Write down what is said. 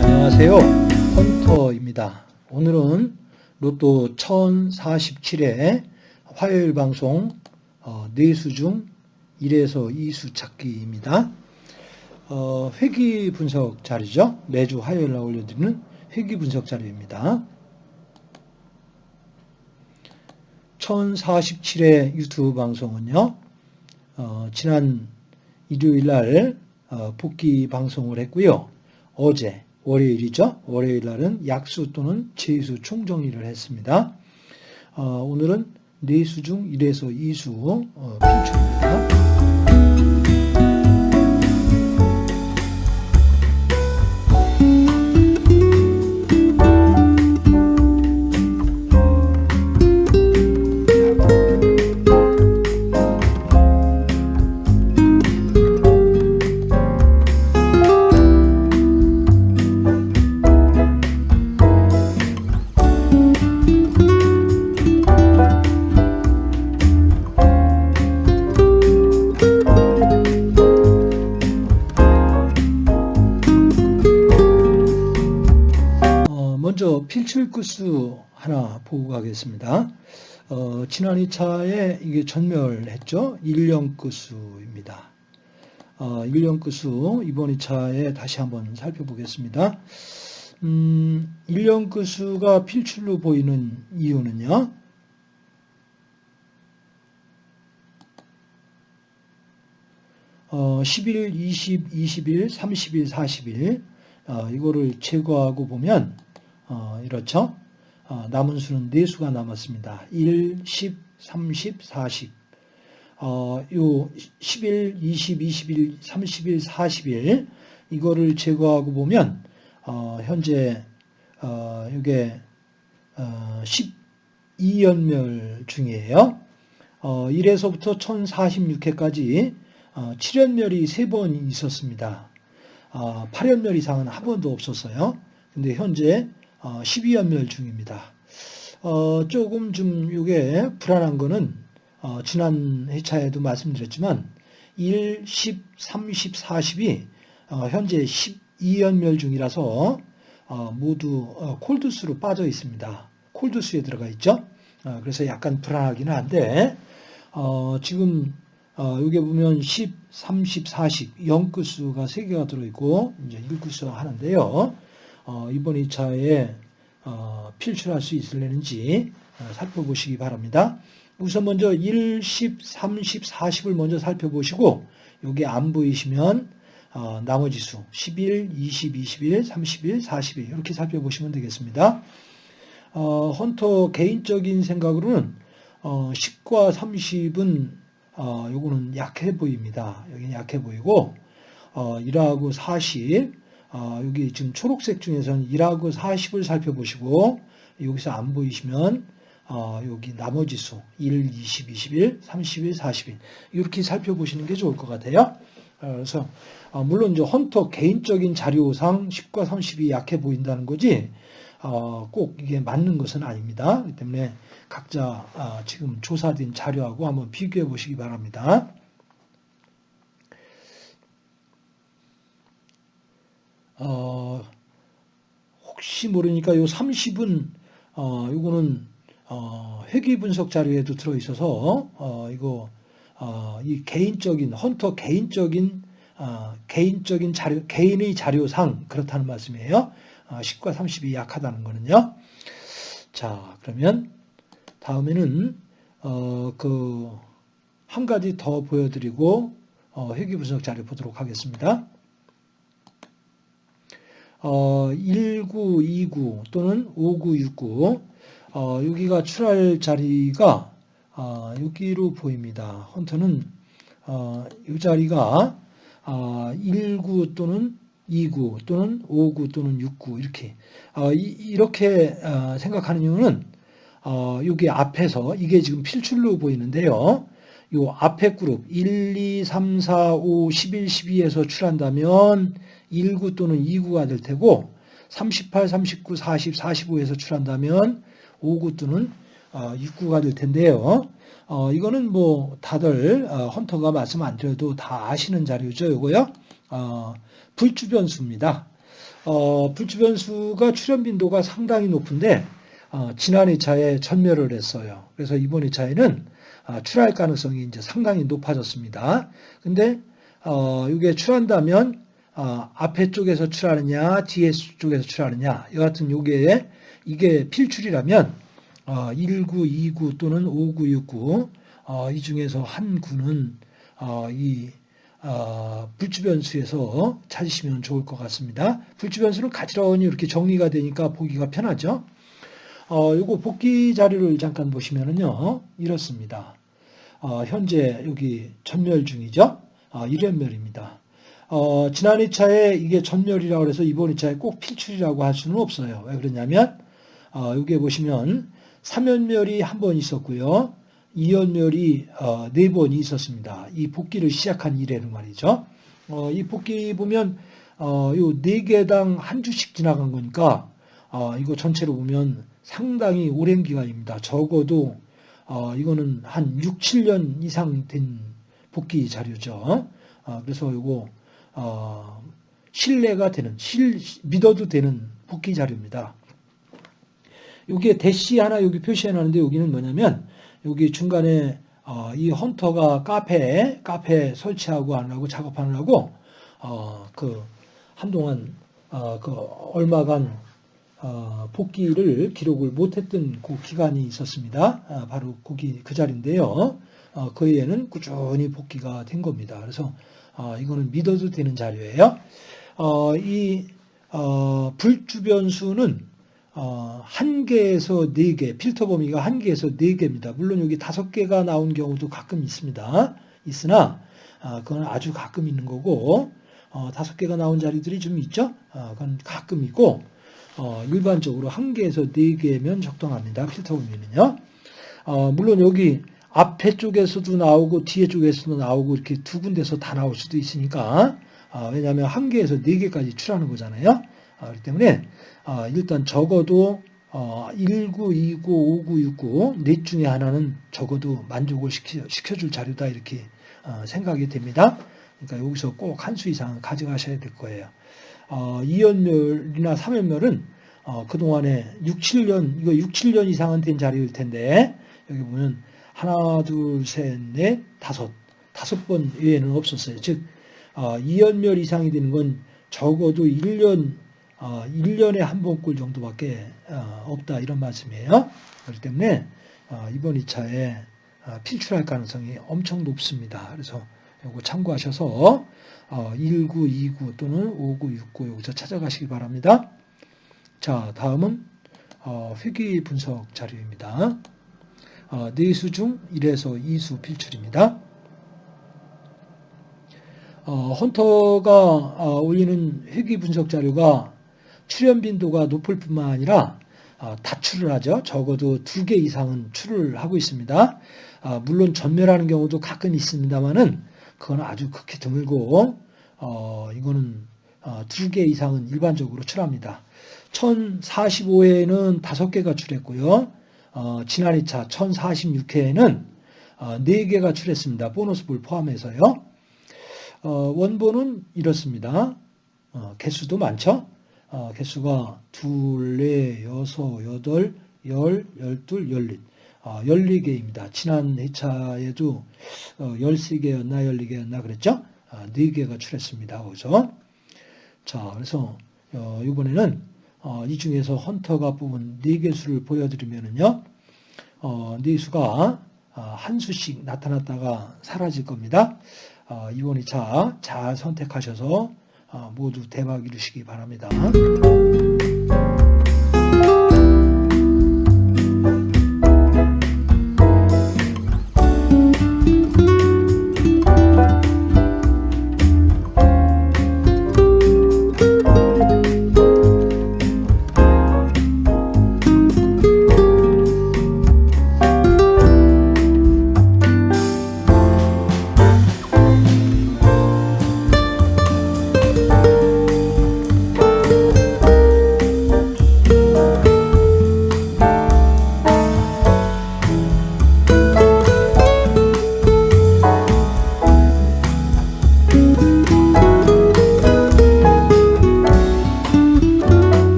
안녕하세요. 헌터입니다. 오늘은 로또 1047회 화요일 방송 어, 4수 중 1에서 2수 찾기입니다. 어, 회기 분석 자료죠. 매주 화요일 날 올려드리는 회기 분석 자료입니다. 1047회 유튜브 방송은요. 어, 지난 일요일 날 어, 복귀 방송을 했고요. 어제 월요일이죠. 월요일 날은 약수 또는 제수 총정리를 했습니다. 어, 오늘은 네수 중 1에서 2수 어, 필출 먼저 필출 구수 하나 보고 가겠습니다. 어, 지난 2차에 이게 전멸했죠. 1년 구수입니다. 어, 1년 구수 이번 2차에 다시 한번 살펴보겠습니다. 음, 1년 구수가 필출로 보이는 이유는요. 어, 10일, 20, 20일, 30일, 40일 어, 이거를 제거하고 보면 어, 이렇죠. 어, 남은 수는 4수가 남았습니다. 1, 10, 30, 40. 어, 요 10일, 20, 21, 30일, 40일 이거를 제거하고 보면 어, 현재 어, 이게 어, 12연멸 중이에요. 어, 1에서부터 1046회까지 어, 7연멸이 3번 있었습니다. 어, 8연멸 이상은 한 번도 없었어요. 근데 현재 어, 12연멸 중입니다. 어, 조금 좀 이게 불안한 거는 어, 지난 회차에도 말씀드렸지만 1, 10, 30, 40이 어, 현재 12연멸 중이라서 어, 모두 어, 콜드수로 빠져 있습니다. 콜드수에 들어가 있죠. 어, 그래서 약간 불안하기는 한데 어, 지금 어, 여기 보면 10, 30, 40 0구수가 3개가 들어있고 이제 1구수 하는데요. 어, 이번 2차에 어, 필출할 수 있을는지 어, 살펴보시기 바랍니다. 우선 먼저 1, 10, 30, 40을 먼저 살펴보시고 여기 안 보이시면 어, 나머지 수 11, 20, 21, 31, 42 이렇게 살펴보시면 되겠습니다. 어, 헌터 개인적인 생각으로는 어, 10과 30은 어, 요거는 약해 보입니다. 여기는 약해 보이고 어, 1하고 40 어, 여기 지금 초록색 중에서는 1하고 40을 살펴보시고 여기서 안 보이시면 어, 여기 나머지 수 1, 20, 21, 31, 41 이렇게 살펴보시는 게 좋을 것 같아요. 어, 그래서 어, 물론 이제 헌터 개인적인 자료상 10과 30이 약해 보인다는 거지 어, 꼭 이게 맞는 것은 아닙니다. 그렇기 때문에 각자 아, 지금 조사된 자료하고 한번 비교해 보시기 바랍니다. 어, 혹시 모르니까 요 30은 어, 요거는 어, 회귀 분석 자료에도 들어 있어서 어, 이거 어, 이 개인적인 헌터 개인적인 어, 개인적인 자료 개인의 자료상 그렇다는 말씀이에요. 어, 10과 30이 약하다는 거는요. 자 그러면 다음에는 어, 그 한 가지 더 보여드리고 어, 회귀 분석 자료 보도록 하겠습니다. 어, 1929 또는 5969 어, 여기가 출할 자리가 어, 여기로 보입니다. 헌터는 어, 이 자리가 어, 19 또는 29 또는 59 또는 69 이렇게 어, 이, 렇게 어, 생각하는 이유는 어, 여기 앞에서 이게 지금 필출로 보이는데요. 요 앞에 그룹 1, 2, 3, 4, 5, 11, 12에서 출한다면 19 또는 29가 될 테고 38, 39, 40, 45에서 출한다면 5구 또는 6구가 될 텐데요. 어, 이거는 뭐 다들 어, 헌터가 말씀 안 드려도 다 아시는 자료죠. 이거요. 어, 불주변수입니다. 어, 불주변수가 출현 빈도가 상당히 높은데 어, 지난 2차에 전멸을 했어요. 그래서 이번 2차에는 아, 출할 가능성이 이제 상당히 높아졌습니다. 근데 어, 이게 출한다면 어, 앞에 쪽에서 출하느냐, 뒤에 쪽에서 출하느냐, 여하튼 요게 이게 필출이라면 어, 1구, 2구 또는 5구, 6구 어, 이 중에서 한 구는 어, 이 어, 불주변수에서 찾으시면 좋을 것 같습니다. 불주변수는 가지런히 이렇게 정리가 되니까 보기가 편하죠. 어, 요거 복귀 자료를 잠깐 보시면은요, 이렇습니다. 어, 현재 여기 전멸 중이죠. 어, 1연멸입니다. 어, 지난 2차에 이게 전멸이라고 해서 이번 2차에 꼭 필출이라고 할 수는 없어요. 왜 그러냐면, 어, 여기에 보시면 3연멸이 한 번 있었고요. 2연멸이 어, 4번이 있었습니다. 이 복귀를 시작한 이래는 말이죠. 어, 이 복귀 보면 어, 요 4개당 한 주씩 지나간 거니까 어, 이거 전체로 보면 상당히 오랜 기간입니다. 적어도 어, 이거는 한 6, 7년 이상 된 복귀 자료죠. 어, 그래서 이거 어, 신뢰가 되는, 실, 믿어도 되는 복귀 자료입니다. 여기에 대시 하나 여기 표시해 놨는데 여기는 뭐냐면 여기 중간에 어, 이 헌터가 카페 카페 설치하고 하느라고 작업하느라고 어, 그 한동안 어, 그 얼마간 어, 복귀를 기록을 못했던 그 기간이 있었습니다. 아, 바로 거기 그 자리인데요. 어, 그 외에는 꾸준히 복귀가 된 겁니다. 그래서 어, 이거는 믿어도 되는 자료예요. 어, 이 어, 불주변수는 어, 한 개에서 네 개, 필터 범위가 한 개에서 네 개입니다. 물론 여기 다섯 개가 나온 경우도 가끔 있습니다. 있으나 어, 그건 아주 가끔 있는 거고 어, 다섯 개가 나온 자리들이 좀 있죠. 어, 그건 가끔 있고 어, 일반적으로 한 개에서 네 개면 적당합니다. 필터 범위는요. 어, 물론 여기 앞에 쪽에서도 나오고 뒤에 쪽에서도 나오고 이렇게 두 군데서 다 나올 수도 있으니까 어, 왜냐하면 한 개에서 네 개까지 출하는 거잖아요. 어, 그렇기 때문에 어, 일단 적어도 어, 19, 29, 59, 69 넷 중에 하나는 적어도 만족을 시켜, 시켜줄 자료다 이렇게 어, 생각이 됩니다. 그러니까 여기서 꼭 한 수 이상 가져가셔야 될 거예요. 어, 2연멸이나 3연멸은 어, 그동안에 6, 7년, 이거 6, 7년 이상은 된 자료일 텐데, 여기 보면 하나, 둘, 셋, 넷, 다섯, 다섯 번 외에는 없었어요. 즉, 어, 2연멸 이상이 되는 건 적어도 1년, 어, 1년에 한 번꼴 정도밖에 어, 없다 이런 말씀이에요. 그렇기 때문에 어, 이번 2차에 어, 필출할 가능성이 엄청 높습니다. 그래서 이거 참고하셔서 19, 29 또는 59, 69 여기서 찾아가시기 바랍니다. 자, 다음은 어, 회귀 분석 자료입니다. 내수 중 1에서 2수 필출입니다. 헌터가 올리는 회귀 분석 자료가 출현 빈도가 높을 뿐만 아니라 다 출을 하죠. 적어도 두 개 이상은 출을 하고 있습니다. 물론 전멸하는 경우도 가끔 있습니다만은 그건 아주 극히 드물고 어, 이거는 어, 두개 이상은 일반적으로 출합니다. 1045회에는 다섯 개가 출했고요. 어, 지난 2차 1046회에는 어, 4개가 출했습니다. 보너스 볼 포함해서요. 어, 원본은 이렇습니다. 어, 개수도 많죠. 어, 개수가 둘, 넷, 여섯, 여덟, 열, 열둘, 열릿. 어, 14개입니다. 지난 회차에도 어, 13개였나 14개였나 그랬죠? 어, 4개가 출했습니다. 그죠? 자, 그래서 어, 이번에는 어, 이 중에서 헌터가 뽑은 4개 수를 보여드리면은요. 어, 4수가 어, 한 수씩 나타났다가 사라질 겁니다. 어, 이번 2차 잘 선택하셔서 어, 모두 대박 이루시기 바랍니다.